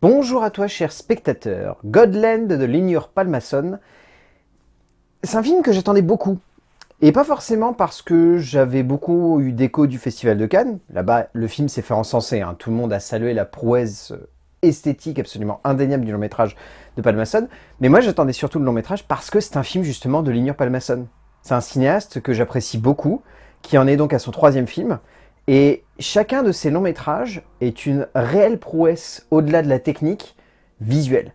Bonjour à toi cher spectateur, Godland de Lignure Palmason. C'est un film que j'attendais beaucoup. Et pas forcément parce que j'avais beaucoup eu d'écho du Festival de Cannes. Là-bas, le film s'est fait encenser. Hein. Tout le monde a salué la prouesse esthétique absolument indéniable du long métrage de Palmason. Mais moi, j'attendais surtout le long métrage parce que c'est un film justement de Lignure Palmason. C'est un cinéaste que j'apprécie beaucoup, qui en est donc à son troisième film. Et chacun de ces longs métrages est une réelle prouesse au-delà de la technique visuelle.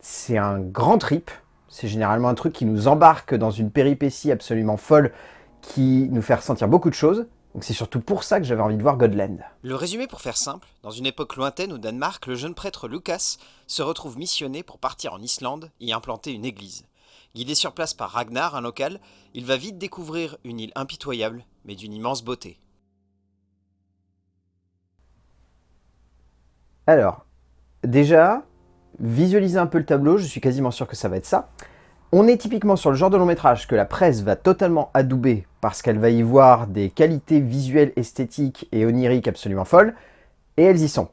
C'est un grand trip, c'est généralement un truc qui nous embarque dans une péripétie absolument folle qui nous fait ressentir beaucoup de choses. Donc c'est surtout pour ça que j'avais envie de voir Godland. Le résumé pour faire simple, dans une époque lointaine au Danemark, le jeune prêtre Lucas se retrouve missionné pour partir en Islande et implanter une église. Guidé sur place par Ragnar, un local, il va vite découvrir une île impitoyable, mais d'une immense beauté. Alors, déjà, visualiser un peu le tableau, je suis quasiment sûr que ça va être ça. On est typiquement sur le genre de long métrage que la presse va totalement adouber parce qu'elle va y voir des qualités visuelles, esthétiques et oniriques absolument folles, et elles y sont.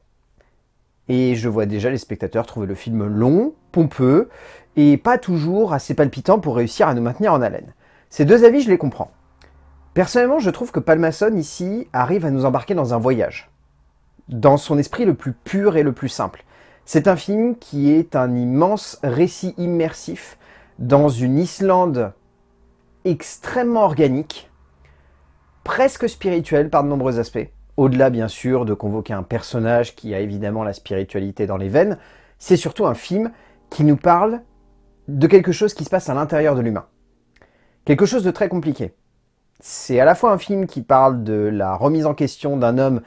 Et je vois déjà les spectateurs trouver le film long, pompeux, et pas toujours assez palpitant pour réussir à nous maintenir en haleine. Ces deux avis, je les comprends. Personnellement, je trouve que Palmason, ici, arrive à nous embarquer dans un voyage dans son esprit le plus pur et le plus simple. C'est un film qui est un immense récit immersif dans une Islande extrêmement organique, presque spirituelle par de nombreux aspects. Au-delà, bien sûr, de convoquer un personnage qui a évidemment la spiritualité dans les veines, c'est surtout un film qui nous parle de quelque chose qui se passe à l'intérieur de l'humain. Quelque chose de très compliqué. C'est à la fois un film qui parle de la remise en question d'un homme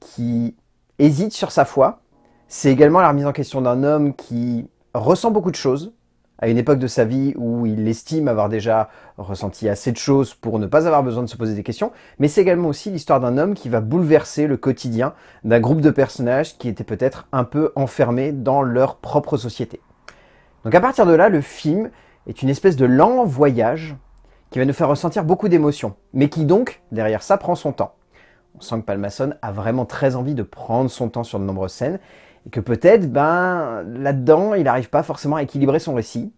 qui hésite sur sa foi. C'est également la remise en question d'un homme qui ressent beaucoup de choses, à une époque de sa vie où il estime avoir déjà ressenti assez de choses pour ne pas avoir besoin de se poser des questions, mais c'est également aussi l'histoire d'un homme qui va bouleverser le quotidien d'un groupe de personnages qui étaient peut-être un peu enfermés dans leur propre société. Donc à partir de là, le film est une espèce de lent voyage qui va nous faire ressentir beaucoup d'émotions, mais qui donc, derrière ça, prend son temps. On sent que Palmason a vraiment très envie de prendre son temps sur de nombreuses scènes, et que peut-être, ben, là-dedans, il n'arrive pas forcément à équilibrer son récit,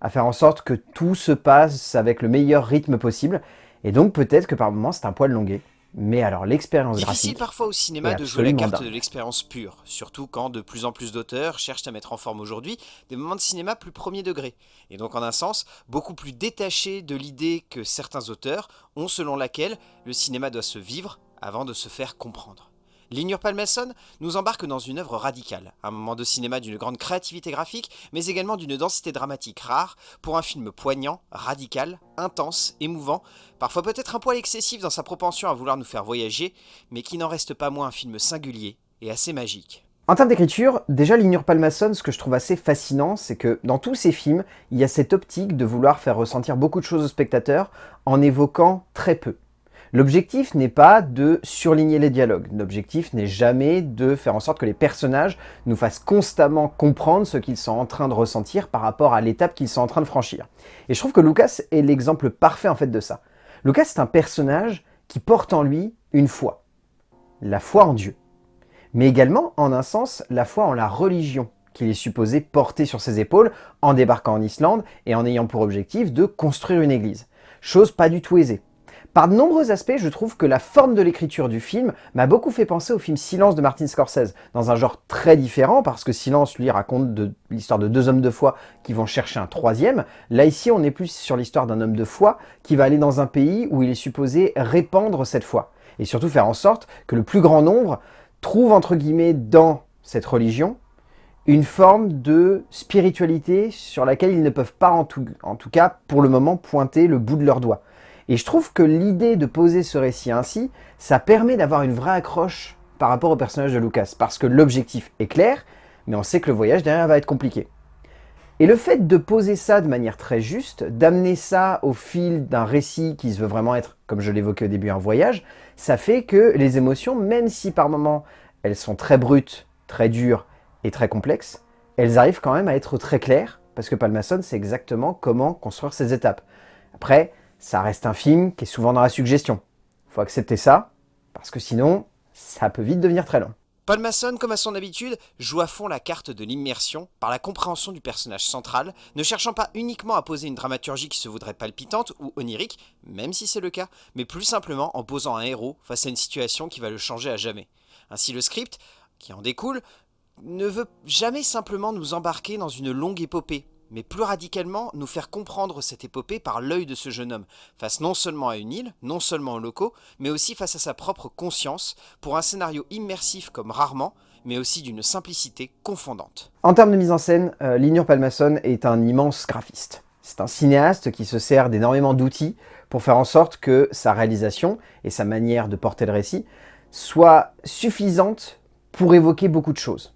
à faire en sorte que tout se passe avec le meilleur rythme possible, et donc peut-être que par moments c'est un poil longué. Mais alors l'expérience graphique... Difficile parfois au cinéma de jouer la carte de l'expérience pure, surtout quand de plus en plus d'auteurs cherchent à mettre en forme aujourd'hui des moments de cinéma plus premier degré, et donc en un sens beaucoup plus détachés de l'idée que certains auteurs ont selon laquelle le cinéma doit se vivre avant de se faire comprendre. Lignure Palmason nous embarque dans une œuvre radicale, un moment de cinéma d'une grande créativité graphique, mais également d'une densité dramatique rare, pour un film poignant, radical, intense, émouvant, parfois peut-être un poil excessif dans sa propension à vouloir nous faire voyager, mais qui n'en reste pas moins un film singulier et assez magique. En termes d'écriture, déjà Lignure Palmason, ce que je trouve assez fascinant, c'est que dans tous ces films, il y a cette optique de vouloir faire ressentir beaucoup de choses au spectateur en évoquant très peu. L'objectif n'est pas de surligner les dialogues. L'objectif n'est jamais de faire en sorte que les personnages nous fassent constamment comprendre ce qu'ils sont en train de ressentir par rapport à l'étape qu'ils sont en train de franchir. Et je trouve que Lucas est l'exemple parfait en fait de ça. Lucas est un personnage qui porte en lui une foi. La foi en Dieu. Mais également, en un sens, la foi en la religion qu'il est supposé porter sur ses épaules en débarquant en Islande et en ayant pour objectif de construire une église. Chose pas du tout aisée. Par de nombreux aspects, je trouve que la forme de l'écriture du film m'a beaucoup fait penser au film Silence de Martin Scorsese, dans un genre très différent, parce que Silence, lui, raconte l'histoire de deux hommes de foi qui vont chercher un troisième. Là, ici, on est plus sur l'histoire d'un homme de foi qui va aller dans un pays où il est supposé répandre cette foi, et surtout faire en sorte que le plus grand nombre trouve, entre guillemets, dans cette religion, une forme de spiritualité sur laquelle ils ne peuvent pas, en tout, cas, pour le moment, pointer le bout de leurs doigts. Et je trouve que l'idée de poser ce récit ainsi, ça permet d'avoir une vraie accroche par rapport au personnage de Lucas, parce que l'objectif est clair, mais on sait que le voyage derrière va être compliqué. Et le fait de poser ça de manière très juste, d'amener ça au fil d'un récit qui se veut vraiment être, comme je l'évoquais au début, un voyage, ça fait que les émotions, même si par moments elles sont très brutes, très dures et très complexes, elles arrivent quand même à être très claires, parce que Palmason sait exactement comment construire ces étapes. Après, ça reste un film qui est souvent dans la suggestion. Faut accepter ça, parce que sinon, ça peut vite devenir très long. Paul Masson, comme à son habitude, joue à fond la carte de l'immersion par la compréhension du personnage central, ne cherchant pas uniquement à poser une dramaturgie qui se voudrait palpitante ou onirique, même si c'est le cas, mais plus simplement en posant un héros face à une situation qui va le changer à jamais. Ainsi le script, qui en découle, ne veut jamais simplement nous embarquer dans une longue épopée, mais plus radicalement nous faire comprendre cette épopée par l'œil de ce jeune homme, face non seulement à une île, non seulement aux locaux, mais aussi face à sa propre conscience, pour un scénario immersif comme rarement, mais aussi d'une simplicité confondante. En termes de mise en scène, euh, Linur Palmason est un immense graphiste. C'est un cinéaste qui se sert d'énormément d'outils pour faire en sorte que sa réalisation et sa manière de porter le récit soient suffisantes pour évoquer beaucoup de choses.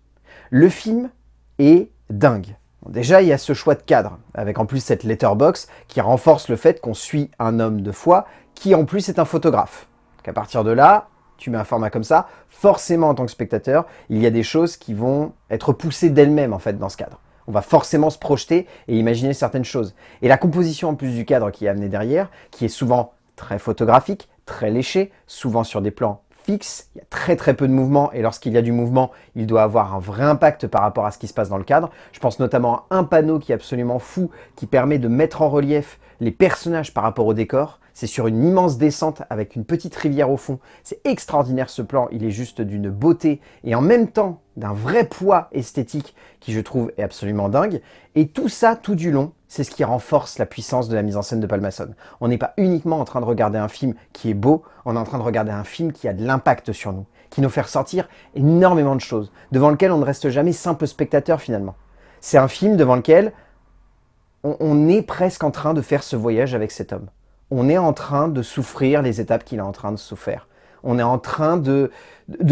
Le film est dingue déjà, il y a ce choix de cadre, avec en plus cette letterbox qui renforce le fait qu'on suit un homme de foi qui en plus est un photographe. À partir de là, tu mets un format comme ça, forcément en tant que spectateur, il y a des choses qui vont être poussées d'elles-mêmes en fait dans ce cadre. On va forcément se projeter et imaginer certaines choses. Et la composition en plus du cadre qui est amené derrière, qui est souvent très photographique, très léché, souvent sur des plans fixe, il y a très très peu de mouvement, et lorsqu'il y a du mouvement, il doit avoir un vrai impact par rapport à ce qui se passe dans le cadre. Je pense notamment à un panneau qui est absolument fou, qui permet de mettre en relief les personnages par rapport au décor. C'est sur une immense descente avec une petite rivière au fond. C'est extraordinaire ce plan, il est juste d'une beauté et en même temps d'un vrai poids esthétique qui je trouve est absolument dingue. Et tout ça tout du long, c'est ce qui renforce la puissance de la mise en scène de Palmason. On n'est pas uniquement en train de regarder un film qui est beau, on est en train de regarder un film qui a de l'impact sur nous, qui nous fait ressortir énormément de choses, devant lequel on ne reste jamais simple spectateur finalement. C'est un film devant lequel on est presque en train de faire ce voyage avec cet homme on est en train de souffrir les étapes qu'il est en train de souffrir. On est en train de,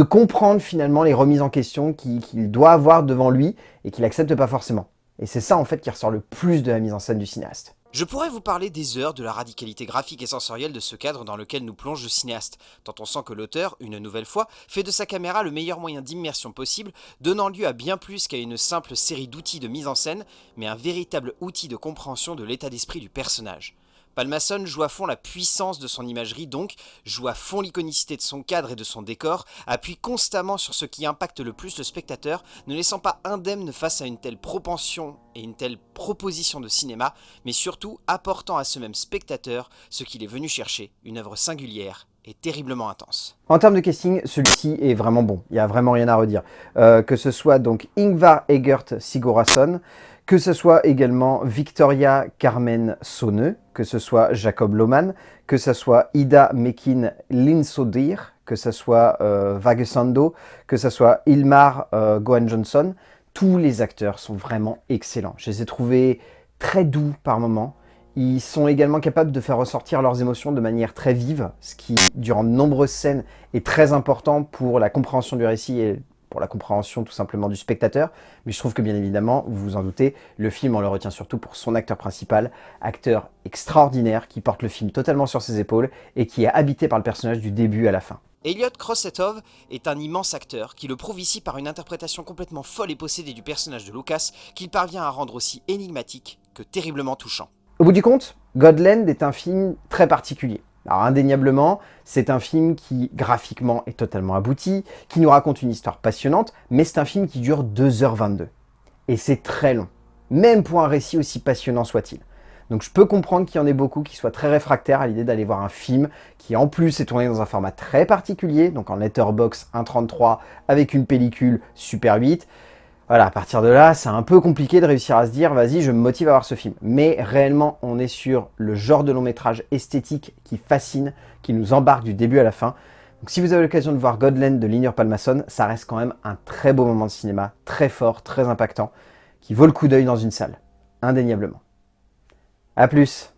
comprendre finalement les remises en question qu'il doit avoir devant lui et qu'il n'accepte pas forcément. Et c'est ça en fait qui ressort le plus de la mise en scène du cinéaste. Je pourrais vous parler des heures de la radicalité graphique et sensorielle de ce cadre dans lequel nous plonge le cinéaste, tant on sent que l'auteur, une nouvelle fois, fait de sa caméra le meilleur moyen d'immersion possible, donnant lieu à bien plus qu'à une simple série d'outils de mise en scène, mais un véritable outil de compréhension de l'état d'esprit du personnage. Palmason joue à fond la puissance de son imagerie donc, joue à fond l'iconicité de son cadre et de son décor, appuie constamment sur ce qui impacte le plus le spectateur, ne laissant pas indemne face à une telle propension et une telle proposition de cinéma, mais surtout apportant à ce même spectateur ce qu'il est venu chercher, une œuvre singulière et terriblement intense. En termes de casting, celui-ci est vraiment bon, il n'y a vraiment rien à redire. Euh, que ce soit donc Ingvar Egert Sigurðsson, que ce soit également Victoria Carmen Sonneux, que ce soit Jacob Lohmann, que ce soit Ida Mekin Linsodir, que ce soit euh, Vagesando, que ce soit Ilmar euh, Gohan Johnson, tous les acteurs sont vraiment excellents. Je les ai trouvés très doux par moments. Ils sont également capables de faire ressortir leurs émotions de manière très vive, ce qui, durant de nombreuses scènes, est très important pour la compréhension du récit et pour la compréhension tout simplement du spectateur, mais je trouve que bien évidemment, vous vous en doutez, le film on le retient surtout pour son acteur principal, acteur extraordinaire qui porte le film totalement sur ses épaules et qui est habité par le personnage du début à la fin. Elliot Crossetov est un immense acteur qui le prouve ici par une interprétation complètement folle et possédée du personnage de Lucas qu'il parvient à rendre aussi énigmatique que terriblement touchant. Au bout du compte, Godland est un film très particulier. Alors indéniablement, c'est un film qui graphiquement est totalement abouti, qui nous raconte une histoire passionnante, mais c'est un film qui dure 2h22. Et c'est très long, même pour un récit aussi passionnant soit-il. Donc je peux comprendre qu'il y en ait beaucoup qui soient très réfractaires à l'idée d'aller voir un film qui en plus est tourné dans un format très particulier, donc en letterbox 1.33 avec une pellicule Super 8. Voilà, à partir de là, c'est un peu compliqué de réussir à se dire, vas-y, je me motive à voir ce film. Mais réellement, on est sur le genre de long métrage esthétique qui fascine, qui nous embarque du début à la fin. Donc si vous avez l'occasion de voir Godland de Linur Palmason, ça reste quand même un très beau moment de cinéma, très fort, très impactant, qui vaut le coup d'œil dans une salle, indéniablement. A plus